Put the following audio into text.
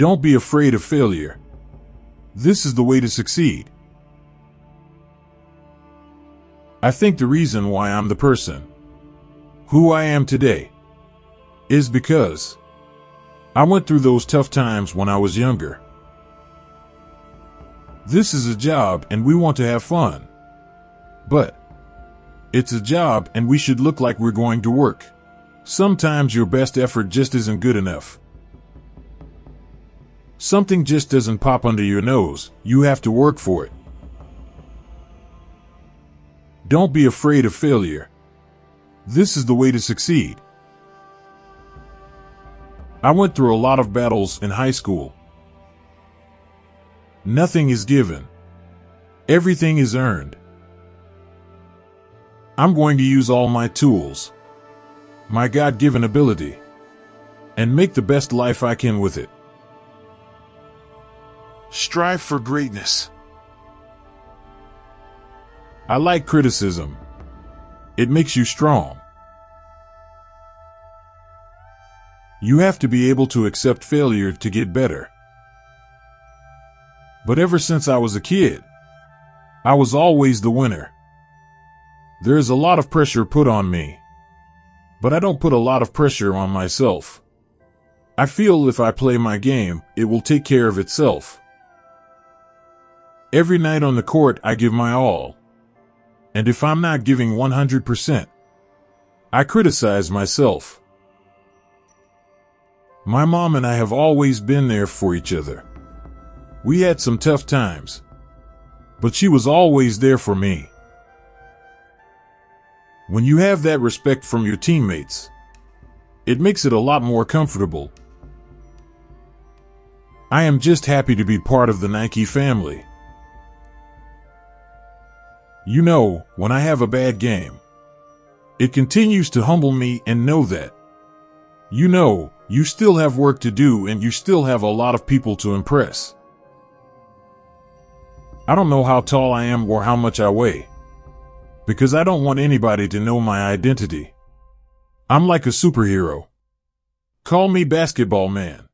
Don't be afraid of failure. This is the way to succeed. I think the reason why I'm the person who I am today is because I went through those tough times when I was younger. This is a job and we want to have fun. But it's a job and we should look like we're going to work. Sometimes your best effort just isn't good enough. Something just doesn't pop under your nose. You have to work for it. Don't be afraid of failure. This is the way to succeed. I went through a lot of battles in high school. Nothing is given. Everything is earned. I'm going to use all my tools, my God given ability, and make the best life I can with it. Strive for greatness. I like criticism. It makes you strong. You have to be able to accept failure to get better. But ever since I was a kid, I was always the winner. There is a lot of pressure put on me. But I don't put a lot of pressure on myself. I feel if I play my game, it will take care of itself. Every night on the court, I give my all. And if I'm not giving 100%, I criticize myself. My mom and I have always been there for each other. We had some tough times, but she was always there for me. When you have that respect from your teammates, it makes it a lot more comfortable. I am just happy to be part of the Nike family. You know, when I have a bad game, it continues to humble me and know that. You know, you still have work to do and you still have a lot of people to impress. I don't know how tall I am or how much I weigh because I don't want anybody to know my identity. I'm like a superhero. Call me basketball man.